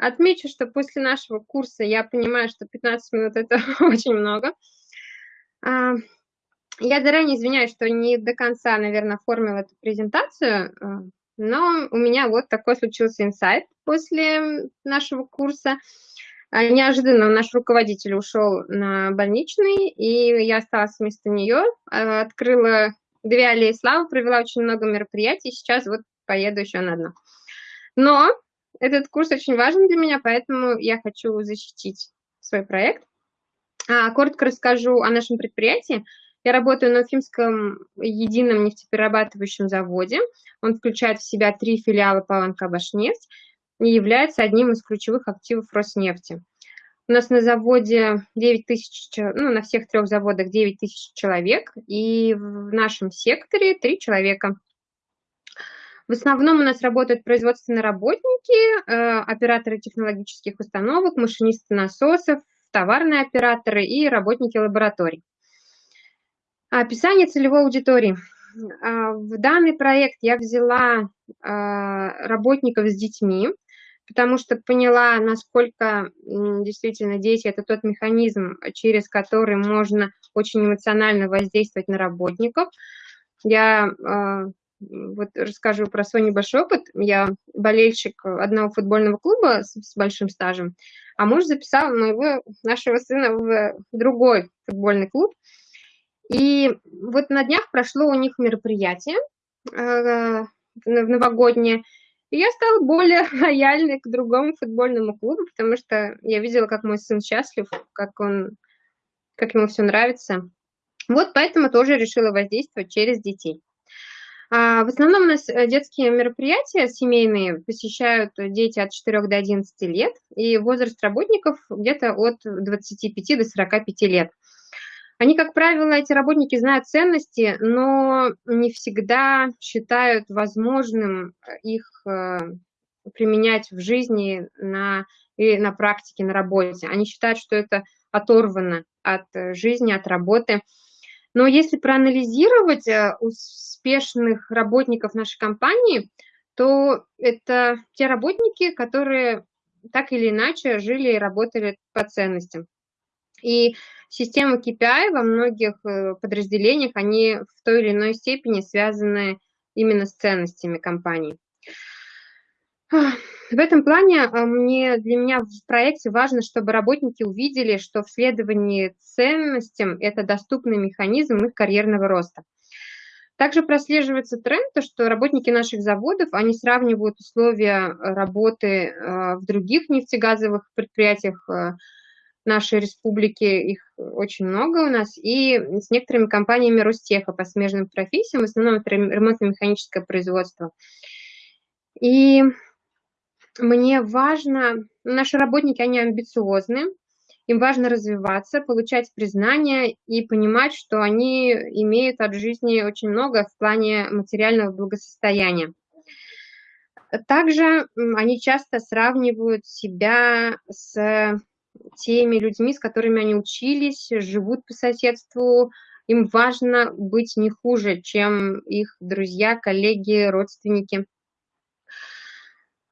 Отмечу, что после нашего курса я понимаю, что 15 минут – это очень много. А, я заранее извиняюсь, что не до конца, наверное, оформила эту презентацию, а, но у меня вот такой случился инсайт после нашего курса. А, неожиданно наш руководитель ушел на больничный, и я осталась вместо нее, открыла две аллеи славы, провела очень много мероприятий, сейчас вот поеду еще на одно. Но этот курс очень важен для меня, поэтому я хочу защитить свой проект. А, коротко расскажу о нашем предприятии. Я работаю на Уфимском едином нефтеперерабатывающем заводе. Он включает в себя три филиала Паланка Башнефть и является одним из ключевых активов Роснефти. У нас на заводе 9 тысяч, ну, на всех трех заводах 9 тысяч человек, и в нашем секторе 3 человека. В основном у нас работают производственные работники, э, операторы технологических установок, машинисты насосов, товарные операторы и работники лабораторий. Описание целевой аудитории. А, в данный проект я взяла а, работников с детьми, потому что поняла, насколько действительно дети – это тот механизм, через который можно очень эмоционально воздействовать на работников. Я вот расскажу про свой небольшой опыт. Я болельщик одного футбольного клуба с, с большим стажем, а муж записал моего, нашего сына в другой футбольный клуб. И вот на днях прошло у них мероприятие э, новогоднее, и я стала более лояльной к другому футбольному клубу, потому что я видела, как мой сын счастлив, как он, как ему все нравится. Вот поэтому тоже решила воздействовать через детей. А, в основном у нас э, детские мероприятия семейные посещают дети от 4 до 11 лет, и возраст работников где-то от 25 до 45 лет. Они, как правило, эти работники знают ценности, но не всегда считают возможным их э, применять в жизни на, и на практике, на работе. Они считают, что это оторвано от э, жизни, от работы. Но если проанализировать успешных работников нашей компании, то это те работники, которые так или иначе жили и работали по ценностям. И система KPI во многих э, подразделениях, они в той или иной степени связаны именно с ценностями компании. В этом плане а, мне, для меня в проекте важно, чтобы работники увидели, что в следовании ценностям это доступный механизм их карьерного роста. Также прослеживается тренд, то, что работники наших заводов, они сравнивают условия э, работы э, в других нефтегазовых предприятиях э, нашей республики, их очень много у нас, и с некоторыми компаниями Ростеха по смежным профессиям, в основном это ремонтно-механическое производство. И мне важно, наши работники, они амбициозны, им важно развиваться, получать признание и понимать, что они имеют от жизни очень много в плане материального благосостояния. Также они часто сравнивают себя с теми людьми, с которыми они учились, живут по соседству. Им важно быть не хуже, чем их друзья, коллеги, родственники.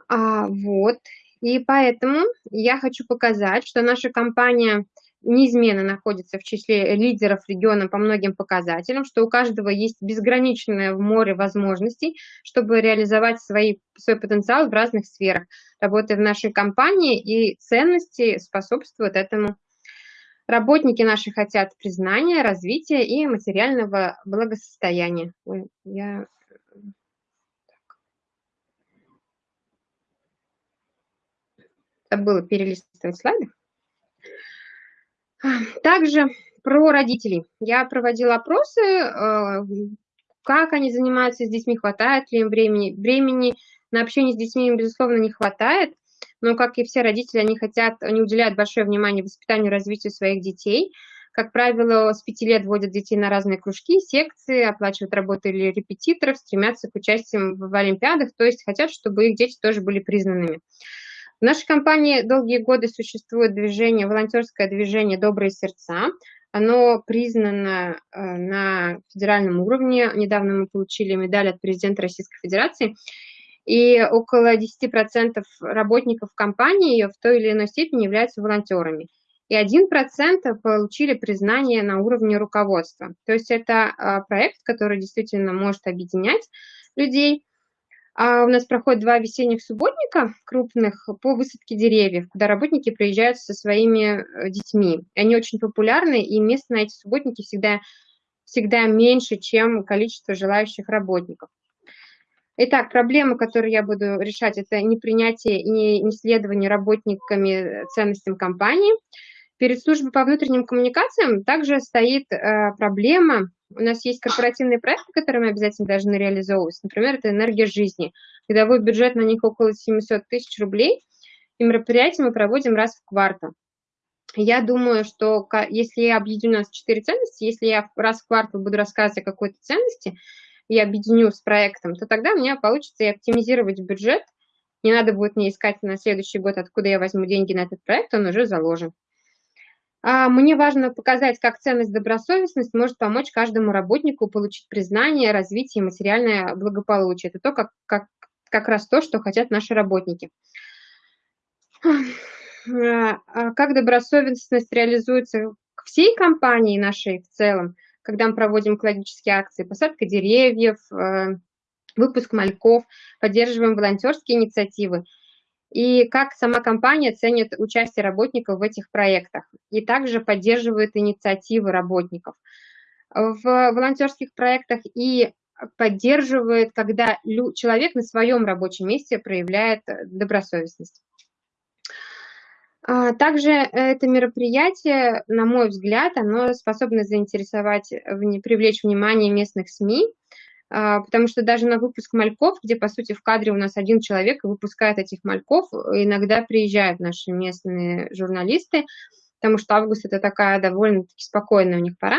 А, вот. И поэтому я хочу показать, что наша компания неизменно находится в числе лидеров региона по многим показателям, что у каждого есть безграничное море возможностей, чтобы реализовать свои, свой потенциал в разных сферах. Работая в нашей компании и ценности способствуют этому. Работники наши хотят признания, развития и материального благосостояния. Я забыла перелистывать слайды. Также про родителей. Я проводила опросы, э, как они занимаются с детьми, хватает ли им времени. Времени на общение с детьми им, безусловно, не хватает, но, как и все родители, они хотят, они уделяют большое внимание воспитанию и развитию своих детей. Как правило, с пяти лет вводят детей на разные кружки, секции, оплачивают работу или репетиторов, стремятся к участию в олимпиадах, то есть хотят, чтобы их дети тоже были признанными. В нашей компании долгие годы существует движение, волонтерское движение «Добрые сердца». Оно признано э, на федеральном уровне. Недавно мы получили медаль от президента Российской Федерации. и около 10% работников компании в той или иной степени являются волонтерами. И 1% получили признание на уровне руководства. То есть это а, проект, который действительно может объединять людей. А у нас проходит два весенних субботника крупных по высадке деревьев, куда работники приезжают со своими э, детьми. Они очень популярны, и мест на эти субботники всегда, всегда меньше, чем количество желающих работников. Итак, проблемы, которые я буду решать, это непринятие и неследование работниками ценностям компании. Перед службой по внутренним коммуникациям также стоит э, проблема, у нас есть корпоративные проекты, которые мы обязательно должны реализовывать. Например, это «Энергия жизни». Годовой бюджет на них около 700 тысяч рублей, и мероприятия мы проводим раз в квартал. Я думаю, что если я объединю у нас четыре ценности, если я раз в квартал буду рассказывать о какой-то ценности, и объединю с проектом, то тогда у меня получится и оптимизировать бюджет. Не надо будет мне искать на следующий год, откуда я возьму деньги на этот проект, он уже заложен. А, мне важно показать, как ценность добросовестность может помочь каждому работнику получить признание, развитие и материальное благополучие. Это то, как, как, как раз то, что хотят наши работники. А, а как добросовестность реализуется всей компании нашей в целом – когда мы проводим экологические акции, посадка деревьев, э, выпуск мальков, поддерживаем волонтерские инициативы. И как сама компания ценит участие работников в этих проектах. И также поддерживает инициативы работников в волонтерских проектах и поддерживает, когда человек на своем рабочем месте проявляет добросовестность. А, также это мероприятие, на мой взгляд, оно способно заинтересовать, привлечь внимание местных СМИ, потому что даже на выпуск мальков, где, по сути, в кадре у нас один человек выпускает этих мальков, иногда приезжают наши местные журналисты, потому что август – это такая довольно-таки спокойная у них пора.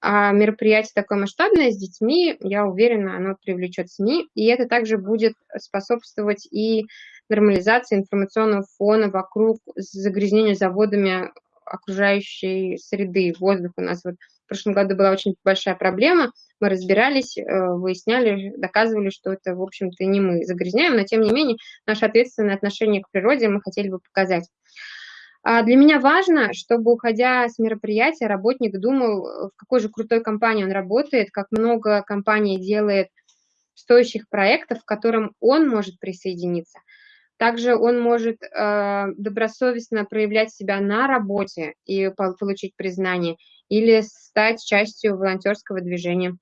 А мероприятие такое масштабное с детьми, я уверена, оно привлечет СМИ, и это также будет способствовать и нормализации информационного фона вокруг загрязнения заводами окружающей среды, воздуха. У нас вот в прошлом году была очень большая проблема, мы разбирались, э, выясняли, доказывали, что это, в общем-то, не мы загрязняем, но, тем не менее, наше ответственное отношение к природе мы хотели бы показать. А для меня важно, чтобы, уходя с мероприятия, работник думал, в какой же крутой компании он работает, как много компаний делает стоящих проектов, к которым он может присоединиться. Также он может э, добросовестно проявлять себя на работе и получить признание или стать частью волонтерского движения.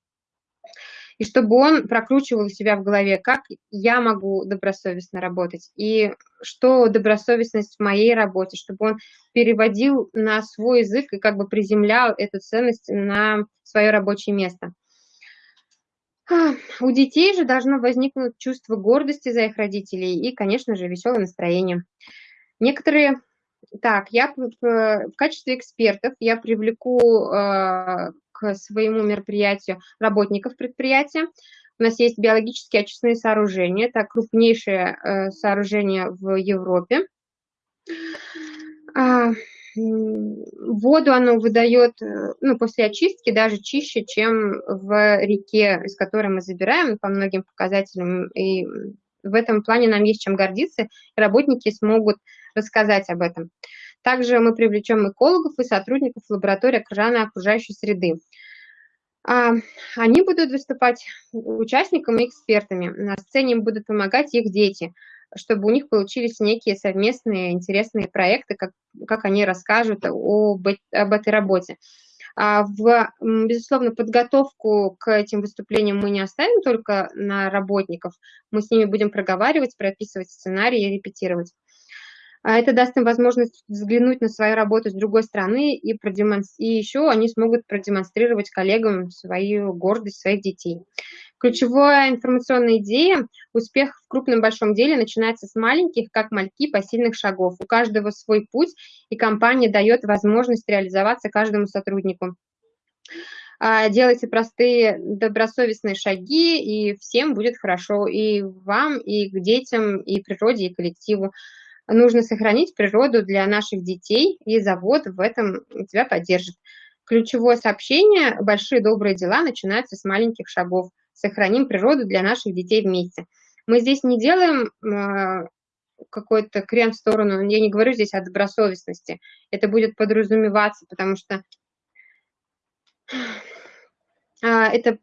И чтобы он прокручивал себя в голове, как я могу добросовестно работать, и что добросовестность в моей работе, чтобы он переводил на свой язык и как бы приземлял эту ценность на свое рабочее место. У детей же должно возникнуть чувство гордости за их родителей и, конечно же, веселое настроение. Некоторые... Так, я в качестве экспертов я привлеку э, к своему мероприятию работников предприятия. У нас есть биологические очистные сооружения. Это крупнейшее э, сооружение в Европе. А, Воду оно выдает э, ну, после очистки даже чище, чем в реке, из которой мы забираем по многим показателям. И в этом плане нам есть чем гордиться, и работники смогут рассказать об этом. Также мы привлечем экологов и сотрудников лаборатории окружения окружающей среды. А, они будут выступать участниками и экспертами. На сцене им будут помогать их дети – чтобы у них получились некие совместные интересные проекты, как, как они расскажут об, об этой работе. А в, безусловно, подготовку к этим выступлениям мы не оставим только на работников, мы с ними будем проговаривать, прописывать сценарии и репетировать. А это даст им возможность взглянуть на свою работу с другой стороны и, продемонстр... и еще они смогут продемонстрировать коллегам свою гордость своих детей. Ключевая информационная идея – успех в крупном большом деле начинается с маленьких, как мальки, посильных шагов. У каждого свой путь, и компания дает возможность реализоваться каждому сотруднику. А, делайте простые, добросовестные шаги, и всем будет хорошо, и вам, и к детям, и природе, и коллективу. Нужно сохранить природу для наших детей, и завод в этом тебя поддержит. Ключевое сообщение «Большие добрые дела начинаются с маленьких шагов» сохраним природу для наших детей вместе. Мы здесь не делаем а, какой-то крен в сторону, я не говорю здесь о добросовестности, это будет подразумеваться, потому что а, это,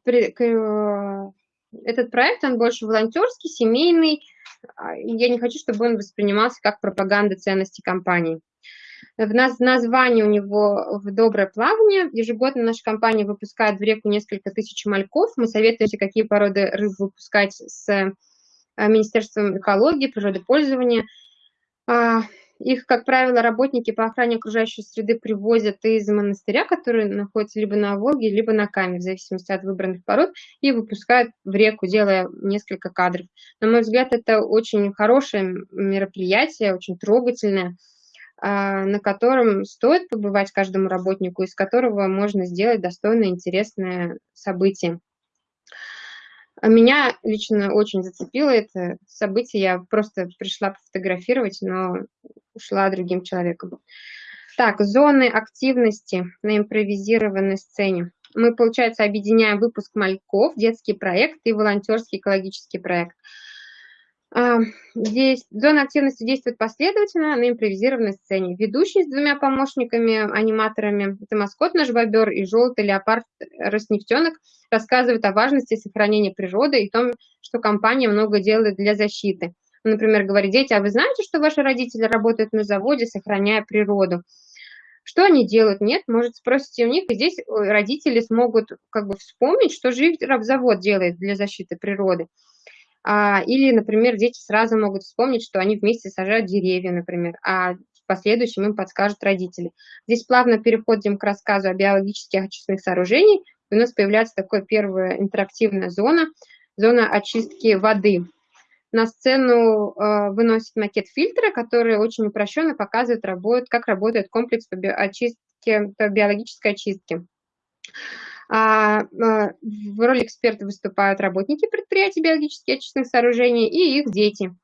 этот проект, он больше волонтерский, семейный, а, я не хочу, чтобы он воспринимался как пропаганда ценностей компании. В наз названии у него в доброе плавание. Ежегодно наша компания выпускает в реку несколько тысяч мальков. Мы советуемся, какие породы рыб выпускать с э, Министерством экологии, природопользования. Их, как правило, работники по охране окружающей среды привозят из монастыря, который находится либо на Волге, либо на Каме, в зависимости от выбранных пород, и выпускают в реку, делая несколько кадров. На мой взгляд, это очень хорошее мероприятие, очень трогательное, а, на котором стоит побывать каждому работнику, из которого можно сделать достойное, интересное событие. А меня лично очень зацепило это событие. Я просто пришла пофотографировать, но ушла другим человеком. Так, зоны активности на импровизированной сцене. Мы, получается, объединяем выпуск мальков, детский проект и волонтерский экологический проект. А, здесь зона активности действует последовательно на импровизированной сцене. Ведущий с двумя помощниками, аниматорами, это маскот наш бобер и желтый леопард Роснефтенок, рассказывают о важности сохранения природы и том, что компания много делает для защиты. Например, говорит, дети, а вы знаете, что ваши родители работают на заводе, сохраняя природу? Что они делают? Нет, может, спросите у них, и здесь родители смогут как бы вспомнить, что же их завод делает для защиты природы. А, или, например, дети сразу могут вспомнить, что они вместе сажают деревья, например, а в последующем им подскажут родители. Здесь плавно переходим к рассказу о биологических очистных сооружениях. У нас появляется такая первая интерактивная зона, зона очистки воды. На сцену э, выносит макет фильтра, который очень упрощенно показывает, работает, как работает комплекс по, биочистке, по биологической очистке. А, а, в роли эксперта выступают работники предприятий биологически очистных сооружений и их дети.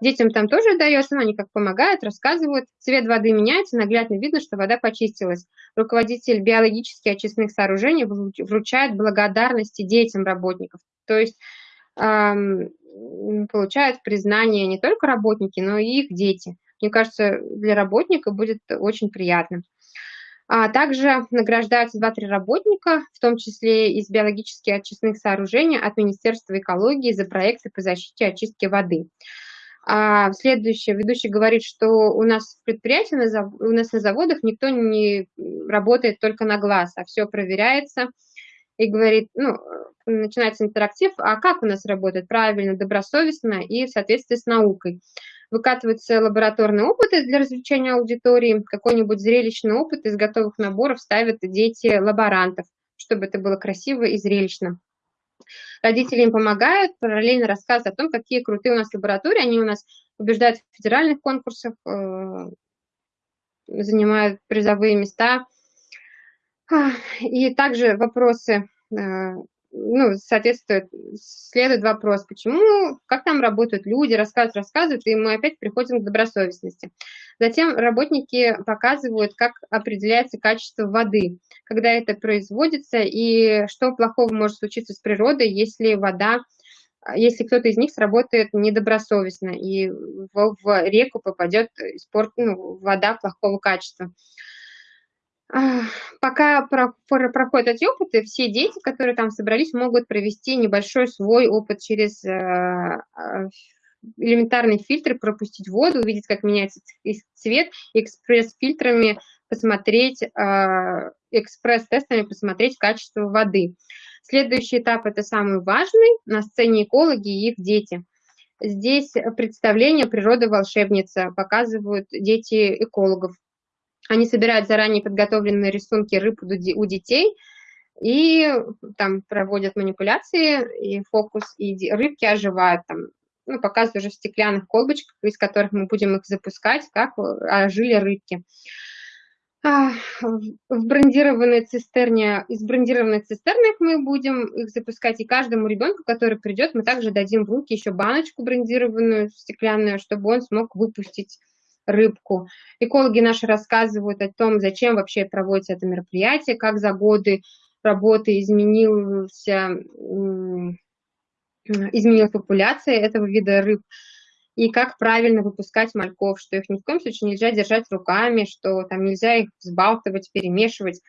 Детям там тоже дается, но они как помогают, рассказывают. Цвет воды меняется, наглядно видно, что вода почистилась. Руководитель биологически очистных сооружений вручает благодарности детям работников. То есть получают признание не только работники, но и их дети. Мне кажется, для работника будет очень приятно. А также награждаются 2-3 работника, в том числе из биологически очистных сооружений от Министерства экологии за проекты по защите и очистке воды. А следующее, ведущий говорит, что у нас в предприятии, у нас на заводах никто не работает только на глаз, а все проверяется. И говорит, ну, начинается интерактив, а как у нас работает правильно, добросовестно и в соответствии с наукой выкатываются лабораторные опыты для развлечения аудитории, какой-нибудь зрелищный опыт из готовых наборов ставят дети лаборантов, чтобы это было красиво и зрелищно. Родители им помогают, параллельно рассказывают о том, какие крутые у нас лаборатории, они у нас побеждают в федеральных конкурсах, э, занимают призовые места. И также вопросы э, ну, соответствует, следует вопрос, почему, как там работают люди, рассказывают, рассказывают, и мы опять приходим к добросовестности. Затем работники показывают, как определяется качество воды, когда это производится, и что плохого может случиться с природой, если вода, если кто-то из них сработает недобросовестно, и в, в реку попадет спорт, ну, вода плохого качества. Пока проходят эти опыты, все дети, которые там собрались, могут провести небольшой свой опыт через э, а, элементарный фильтр, пропустить воду, увидеть, как меняется цвет, экспресс-фильтрами посмотреть, а, экспресс-тестами посмотреть качество воды. Следующий этап – это самый важный, на сцене экологи и их дети. Здесь представление «Природа волшебница» показывают дети экологов. Они собирают заранее подготовленные рисунки рыб у детей и там проводят манипуляции, и фокус, и рыбки оживают там, ну, показывают уже в стеклянных колбочках, из которых мы будем их запускать, как ожили рыбки. А, в брендированной цистерне, из брендированной цистерны мы будем их запускать, и каждому ребенку, который придет, мы также дадим в руки еще баночку брендированную, стеклянную, чтобы он смог выпустить рыбку. Экологи наши рассказывают о том, зачем вообще проводится это мероприятие, как за годы работы изменился изменилась популяция этого вида рыб, и как правильно выпускать мальков, что их ни в коем случае нельзя держать руками, что там нельзя их взбалтывать, перемешивать,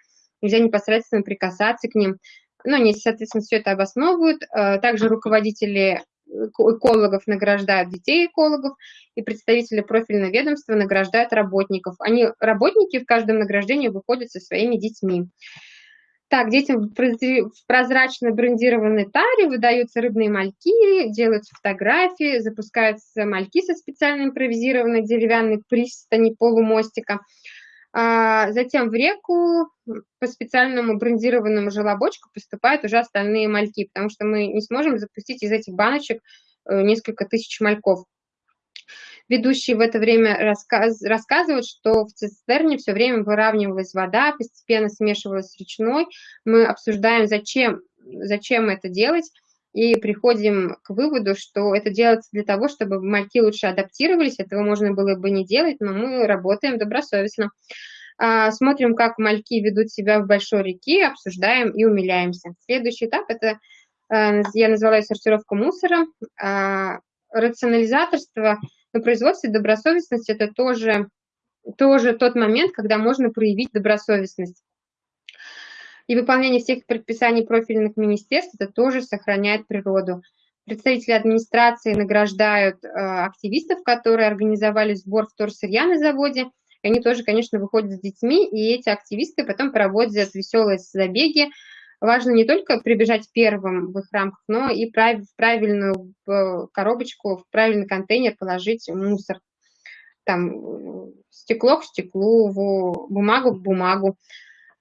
нельзя непосредственно прикасаться к ним. Ну, они, соответственно, все это обосновывают. Э, также руководители экологов награждают детей экологов, и представители профильного ведомства награждают работников. Они, работники в каждом награждении выходят со своими детьми. Так, детям в прозрачно брендированной таре выдаются рыбные мальки, делаются фотографии, запускаются мальки со специально импровизированной деревянной пристани полумостика. А затем в реку по специальному брендированному желобочку поступают уже остальные мальки, потому что мы не сможем запустить из этих баночек э, несколько тысяч мальков. Ведущий в это время рассказ, рассказывает, что в цистерне все время выравнивалась вода, постепенно смешивалась с речной. Мы обсуждаем, зачем, зачем это делать, и приходим к выводу, что это делается для того, чтобы мальки лучше адаптировались. Этого можно было бы не делать, но мы работаем добросовестно. А, смотрим, как мальки ведут себя в большой реке, обсуждаем и умиляемся. Следующий этап – это, э, я назвала ее сортировка мусора. А, рационализаторство на производстве добросовестность – это тоже, тоже тот момент, когда можно проявить добросовестность. И выполнение всех предписаний профильных министерств – это тоже сохраняет природу. Представители администрации награждают э, активистов, которые организовали сбор вторсырья на заводе. Они тоже, конечно, выходят с детьми, и эти активисты потом проводят веселые забеги, важно не только прибежать первым в их рамках, но и в правильную коробочку, в правильный контейнер положить мусор. Там стекло к стеклу, бумагу к бумагу.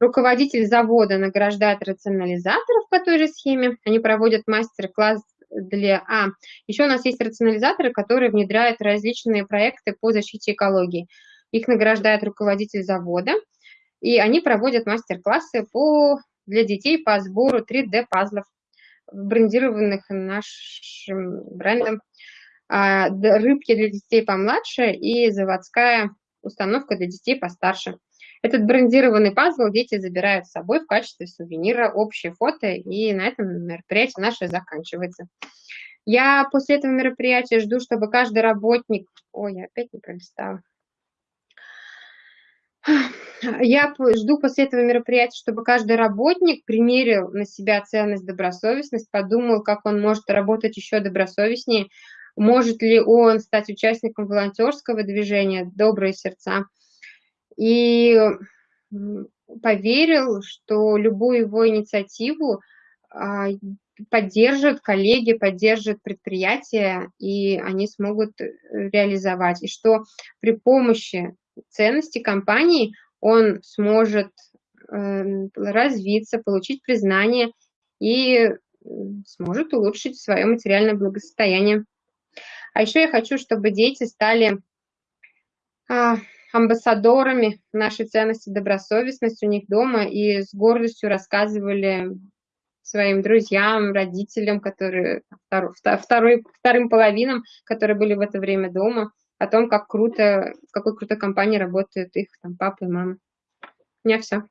Руководитель завода награждает рационализаторов по той же схеме. Они проводят мастер-класс для... А, еще у нас есть рационализаторы, которые внедряют различные проекты по защите экологии. Их награждает руководитель завода, и они проводят мастер-классы по для детей по сбору 3D-пазлов, брендированных нашим брендом, а, рыбки для детей помладше и заводская установка для детей постарше. Этот брендированный пазл дети забирают с собой в качестве сувенира, общее фото, и на этом мероприятие наше заканчивается. Я после этого мероприятия жду, чтобы каждый работник... Ой, я опять не пролистала. Я жду после этого мероприятия, чтобы каждый работник примерил на себя ценность добросовестность, подумал, как он может работать еще добросовестнее, может ли он стать участником волонтерского движения «Добрые сердца». И поверил, что любую его инициативу а, поддержат коллеги, поддержат предприятия, и они смогут э, реализовать. И что при помощи ценности компании он сможет эм, развиться, получить признание и сможет улучшить свое материальное благосостояние. А еще я хочу, чтобы дети стали а, амбассадорами нашей ценности добросовестности у них дома и с гордостью рассказывали своим друзьям, родителям, которые второй, вторым половинам, которые были в это время дома, о том, как круто, в какой крутой компании работают их там папа и мама. У меня все.